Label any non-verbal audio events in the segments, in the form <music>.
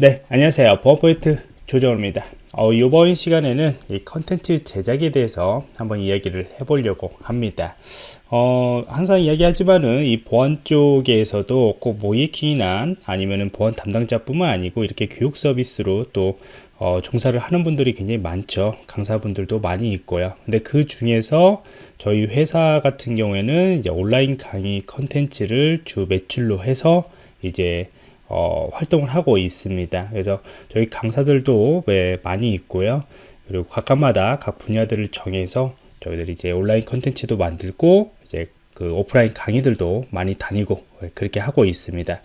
네 안녕하세요. 보안포인트 조정호입니다. 어, 이번 시간에는 이 컨텐츠 제작에 대해서 한번 이야기를 해보려고 합니다. 어, 항상 이야기하지만은 이 보안 쪽에서도 꼭 모의해킹이나 아니면은 보안 담당자뿐만 아니고 이렇게 교육 서비스로 또 어, 종사를 하는 분들이 굉장히 많죠. 강사분들도 많이 있고요. 근데 그 중에서 저희 회사 같은 경우에는 온라인 강의 컨텐츠를 주 매출로 해서 이제 어, 활동을 하고 있습니다. 그래서 저희 강사들도 네, 많이 있고요. 그리고 각각마다 각 분야들을 정해서 저희들이 이제 온라인 컨텐츠도 만들고 이제 그 오프라인 강의들도 많이 다니고 그렇게 하고 있습니다.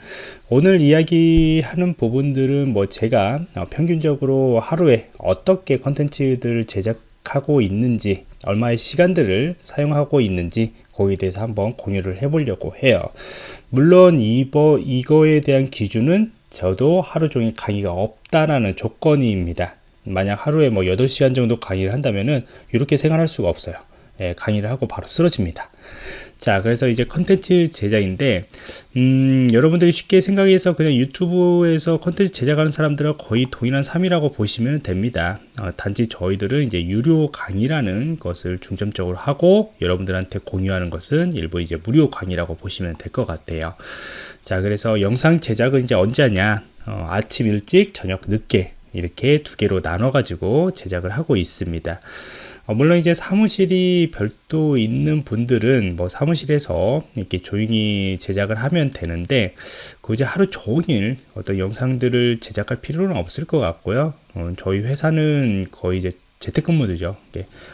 오늘 이야기하는 부분들은 뭐 제가 어, 평균적으로 하루에 어떻게 컨텐츠들을 제작 하고 있는지 얼마의 시간들을 사용하고 있는지 거기에 대해서 한번 공유를 해 보려고 해요. 물론 이거, 이거에 대한 기준은 저도 하루 종일 강의가 없다라는 조건입니다. 만약 하루에 뭐 8시간 정도 강의를 한다면은 이렇게 생활할 수가 없어요. 예, 강의를 하고 바로 쓰러집니다. 자 그래서 이제 컨텐츠 제작인데 음, 여러분들이 쉽게 생각해서 그냥 유튜브에서 컨텐츠 제작하는 사람들은 거의 동일한 삶이라고 보시면 됩니다. 어, 단지 저희들은 이제 유료 강의라는 것을 중점적으로 하고 여러분들한테 공유하는 것은 일부 이제 무료 강의라고 보시면 될 것 같아요. 자 그래서 영상 제작은 이제 언제 하냐? 어, 아침 일찍 저녁 늦게 이렇게 두 개로 나눠 가지고 제작을 하고 있습니다 어, 물론 이제 사무실이 별도 있는 분들은 뭐 사무실에서 이렇게 조용히 제작을 하면 되는데 굳이 하루 종일 어떤 영상들을 제작할 필요는 없을 것 같고요. 어, 저희 회사는 거의 이제 재택근무들죠.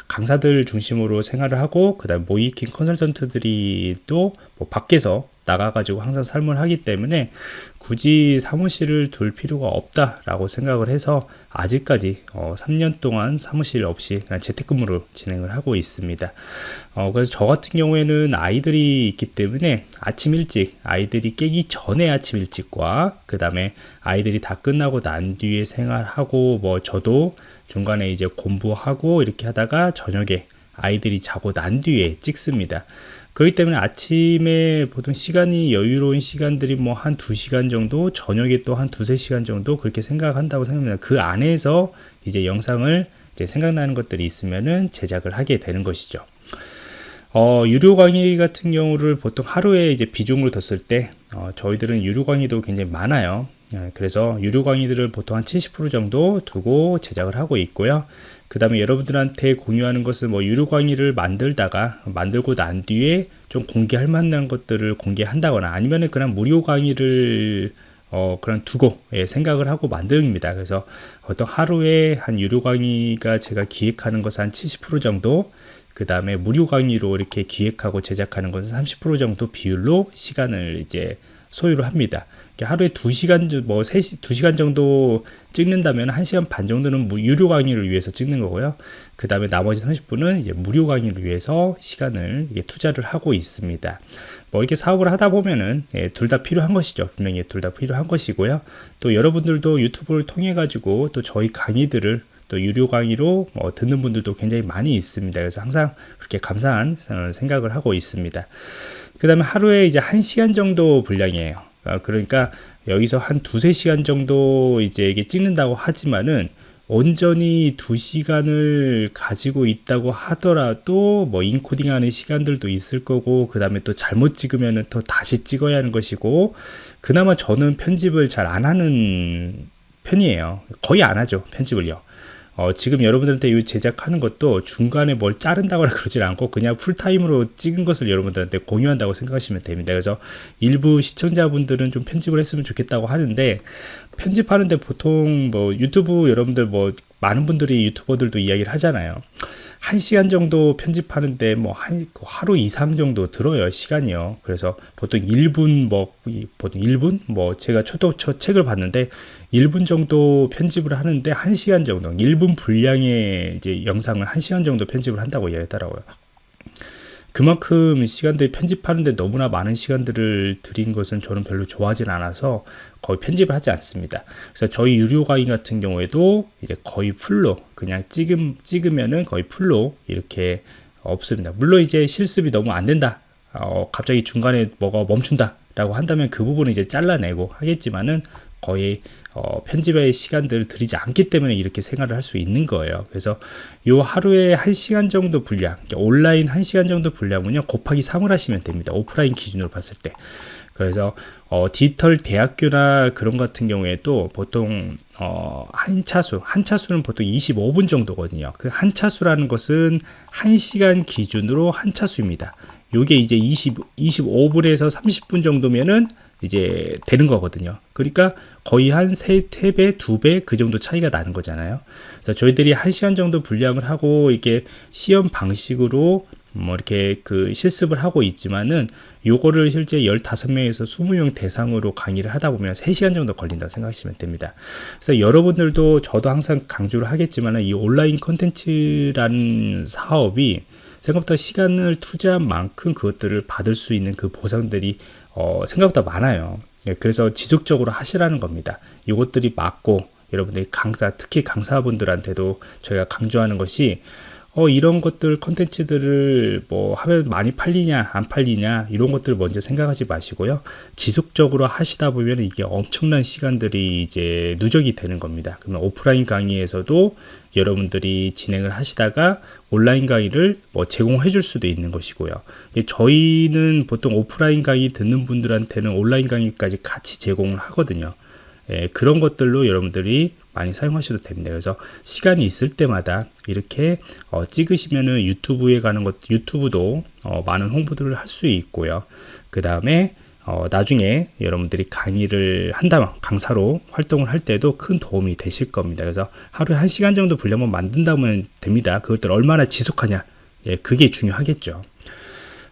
강사들 중심으로 생활을 하고 그 다음 모이킹 컨설턴트들이 또 뭐 밖에서 나가가지고 항상 삶을 하기 때문에 굳이 사무실을 둘 필요가 없다라고 생각을 해서 아직까지 어, 3년 동안 사무실 없이 그냥 재택근무로 진행을 하고 있습니다. 어, 그래서 저 같은 경우에는 아이들이 있기 때문에 아침 일찍 아이들이 깨기 전에 아침 일찍과 그 다음에 아이들이 다 끝나고 난 뒤에 생활하고 뭐 저도 중간에 이제 공부하고 이렇게 하다가 저녁에 아이들이 자고 난 뒤에 찍습니다. 그렇기 때문에 아침에 보통 시간이 여유로운 시간들이 뭐 한 두시간 정도 저녁에 또 한 두세 시간 정도 그렇게 생각한다고 생각합니다. 그 안에서 이제 영상을 이제 생각나는 것들이 있으면은 제작을 하게 되는 것이죠. 어, 유료 강의 같은 경우를 보통 하루에 이제 비중을 뒀을 때 어, 저희들은 유료 강의도 굉장히 많아요. 예, 그래서 유료 강의들을 보통 한 70% 정도 두고 제작을 하고 있고요 그 다음에 여러분들한테 공유하는 것은 뭐 유료 강의를 만들다가 만들고 난 뒤에 좀 공개할 만한 것들을 공개한다거나 아니면 그냥 무료 강의를 어, 그런 두고 예, 생각을 하고 만듭니다. 그래서 어떤 하루에 한 유료 강의가 제가 기획하는 것은 한 70% 정도 그 다음에 무료 강의로 이렇게 기획하고 제작하는 것은 30% 정도 비율로 시간을 이제 소요를 합니다. 하루에 2시간 뭐 3시 2시간 정도 찍는다면 1시간 반 정도는 유료 강의를 위해서 찍는 거고요. 그 다음에 나머지 30분은 이제 무료 강의를 위해서 시간을 투자를 하고 있습니다. 뭐 이렇게 사업을 하다 보면은 예, 둘 다 필요한 것이죠. 분명히 둘 다 필요한 것이고요. 또 여러분들도 유튜브를 통해 가지고 또 저희 강의들을 또 유료 강의로 뭐 듣는 분들도 굉장히 많이 있습니다. 그래서 항상 그렇게 감사한 어, 생각을 하고 있습니다. 그 다음에 하루에 이제 1시간 정도 분량이에요. 아, 그러니까 여기서 한 두세 시간 정도 이제 이게 찍는다고 하지만은 온전히 두시간을 가지고 있다고 하더라도 뭐 인코딩 하는 시간들도 있을 거고 그 다음에 또 잘못 찍으면 또 다시 찍어야 하는 것이고 그나마 저는 편집을 잘 안 하는 편이에요 거의 안 하죠 편집을요 어, 지금 여러분들한테 이 제작하는 것도 중간에 뭘 자른다거나 <laughs> 그러질 않고 그냥 풀타임으로 찍은 것을 여러분들한테 공유한다고 생각하시면 됩니다. 그래서 일부 시청자분들은 좀 편집을 했으면 좋겠다고 하는데 편집하는데 보통 뭐 유튜브 여러분들 뭐 많은 분들이 유튜버들도 이야기를 하잖아요. 한 시간 정도 편집하는데 뭐 한, 하루 이상 정도 들어요 시간이요. 그래서 보통 1분 뭐 보통 1분? 뭐 제가 초도 초 책을 봤는데 1분 정도 편집을 하는데 1시간 정도 1분 분량의 이제 영상을 1시간 정도 편집을 한다고 이야기하더라고요 그만큼 시간들이 편집하는데 너무나 많은 시간들을 들인 것은 저는 별로 좋아하진 않아서 거의 편집을 하지 않습니다. 그래서 저희 유료 강의 같은 경우에도 이제 거의 풀로 그냥 찍음, 찍으면은 거의 풀로 이렇게 없습니다. 물론 이제 실습이 너무 안 된다. 어, 갑자기 중간에 뭐가 멈춘다. 라고 한다면 그 부분을 이제 잘라내고 하겠지만은 거의 어, 편집의 시간들을 들이지 않기 때문에 이렇게 생활을 할 수 있는 거예요. 그래서 요 하루에 1시간 정도 분량, 온라인 1시간 정도 분량은요, 곱하기 3을 하시면 됩니다. 오프라인 기준으로 봤을 때. 그래서 어, 디지털 대학교나 그런 같은 경우에도 보통 어, 한 차수, 한 차수는 보통 25분 정도거든요. 그 한 차수라는 것은 1시간 기준으로 한 차수입니다. 요게 이제 20, 25분에서 30분 정도면은 이제 되는 거거든요. 그러니까 거의 한 세, 세 배, 두배그 정도 차이가 나는 거잖아요. 그래서 저희들이 한 시간 정도 분량을 하고 이게 시험 방식으로 뭐 이렇게 그 실습을 하고 있지만은 요거를 실제 15명에서 20명 대상으로 강의를 하다 보면 3시간 정도 걸린다고 생각하시면 됩니다. 그래서 여러분들도 저도 항상 강조를 하겠지만 이 온라인 컨텐츠라는 사업이 생각보다 시간을 투자한 만큼 그것들을 받을 수 있는 그 보상들이 어, 생각보다 많아요. 예, 그래서 지속적으로 하시라는 겁니다. 이것들이 맞고 여러분들이 강사, 특히 강사분들한테도 저희가 강조하는 것이 어, 이런 것들 컨텐츠들을 뭐 하면 많이 팔리냐 안 팔리냐 이런 것들 먼저 생각하지 마시고요. 지속적으로 하시다 보면 이게 엄청난 시간들이 이제 누적이 되는 겁니다. 그러면 오프라인 강의에서도 여러분들이 진행을 하시다가 온라인 강의를 뭐 제공해 줄 수도 있는 것이고요. 저희는 보통 오프라인 강의 듣는 분들한테는 온라인 강의까지 같이 제공을 하거든요 예, 그런 것들로 여러분들이 많이 사용하셔도 됩니다. 그래서 시간이 있을 때마다 이렇게 어, 찍으시면은 유튜브에 가는 것, 유튜브도 어, 많은 홍보들을 할 수 있고요. 그 다음에 어, 나중에 여러분들이 강의를 한다면 강사로 활동을 할 때도 큰 도움이 되실 겁니다. 그래서 하루에 한 시간 정도 분량만 만든다면 됩니다. 그것들 얼마나 지속하냐, 예, 그게 중요하겠죠.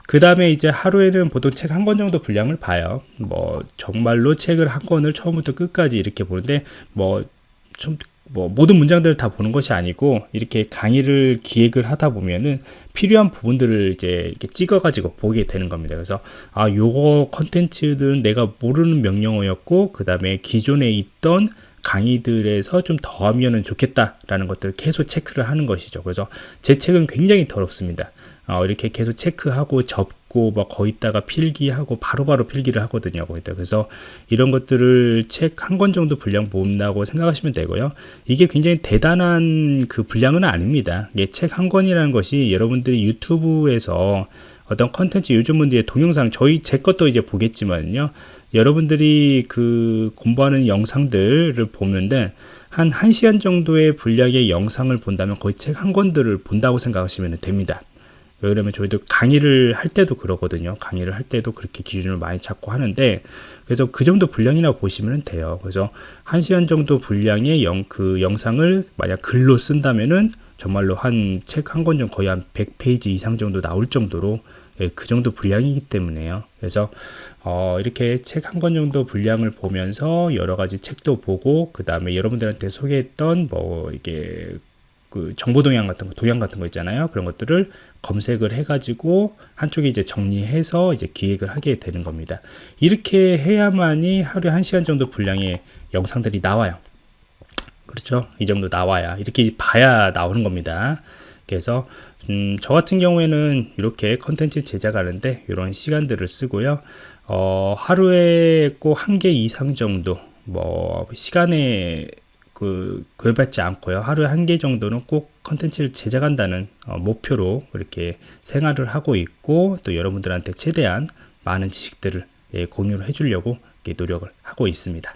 그 다음에 이제 하루에는 보통 책 한 권 정도 분량을 봐요. 뭐 정말로 책을 한 권을 처음부터 끝까지 이렇게 보는데 뭐좀 뭐 모든 문장들을 다 보는 것이 아니고 이렇게 강의를 기획을 하다 보면은 필요한 부분들을 이제 이렇게 찍어 가지고 보게 되는 겁니다. 그래서 아 요거 컨텐츠들은 내가 모르는 명령어였고 그 다음에 기존에 있던 강의들에서 좀 더하면 좋겠다라는 것들을 계속 체크를 하는 것이죠. 그래서 제 책은 굉장히 더럽습니다 어, 이렇게 계속 체크하고 접고 뭐 거기다가 필기하고 바로바로 바로 필기를 하거든요. 거기다 그래서 이런 것들을 책 한 권 정도 분량 본다고 생각하시면 되고요. 이게 굉장히 대단한 그 분량은 아닙니다. 이게 책 한 권이라는 것이 여러분들이 유튜브에서 어떤 컨텐츠 요즘 문제 동영상 저희 제 것도 이제 보겠지만요. 여러분들이 그 공부하는 영상들을 보는데 한 1시간 정도의 분량의 영상을 본다면 거의 책 한 권들을 본다고 생각하시면 됩니다. 왜 그러면 저희도 강의를 할 때도 그러거든요. 강의를 할 때도 그렇게 기준을 많이 잡고 하는데 그래서 그 정도 분량이나 보시면 돼요. 그래서 한 시간 정도 분량의 영, 그 영상을 만약 글로 쓴다면은 정말로 한 책 한권 정도 거의 한 100페이지 이상 정도 나올 정도로 예, 그 정도 분량이기 때문에요. 그래서 어, 이렇게 책 한 권 정도 분량을 보면서 여러 가지 책도 보고 그 다음에 여러분들한테 소개했던 뭐 이게 그 정보 동향 같은 거, 동향 같은 거 있잖아요. 그런 것들을 검색을 해가지고 한쪽에 이제 정리해서 이제 기획을 하게 되는 겁니다. 이렇게 해야만이 하루에 한 시간 정도 분량의 영상들이 나와요. 그렇죠? 이 정도 나와야 이렇게 봐야 나오는 겁니다. 그래서 음, 저 같은 경우에는 이렇게 컨텐츠 제작하는데 이런 시간들을 쓰고요. 어, 하루에 꼭 한 개 이상 정도 뭐 시간에 그 구애받지 않고요. 하루에 한 개 정도는 꼭 컨텐츠를 제작한다는 어, 목표로 이렇게 생활을 하고 있고 또 여러분들한테 최대한 많은 지식들을 예, 공유를 해주려고 노력을 하고 있습니다.